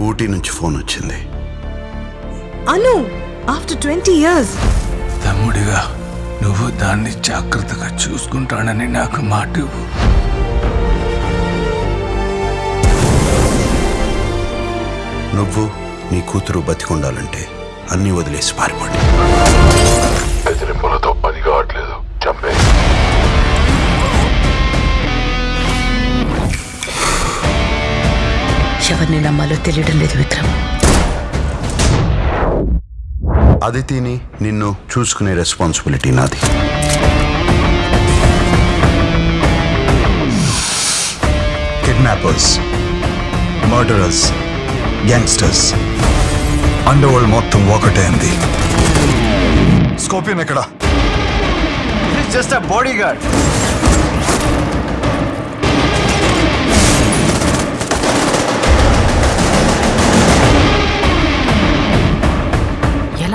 Duty నుంచి phone వచ్చింది. Anu after twenty years. తమ్ముడిగా నువ్వు దాన్ని జాగ్రత్తగా చూసుకుంటానని నాకు మాట ఇవ్వు. నువ్వు నీ కూతురు బతికుండాలంటే అన్నీ వదిలేసి పారిపోండి ఎవరిని నమ్మాలో తెలియడం లేదు విక్రమ్. అదితిని నిన్ను చూసుకునే రెస్పాన్సిబిలిటీ నాది. Kidnappers murderers gangsters underworld మొత్తం ఒకటే అంది. స్కోపియన్ ఎక్కడ? జస్ట్ అ బాడీ గార్డ్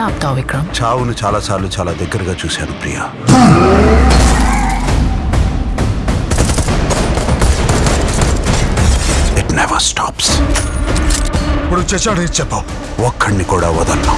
ఆపుతావు విక్రమ్? చావును చాలాసార్లు చాలా దగ్గరగా చూశాను ప్రియా. ఇట్ నెవర్ స్టాప్స్ ఇప్పుడు చచ్చాడు చెప్పావు? ఒక్కడిని కూడా వదలను.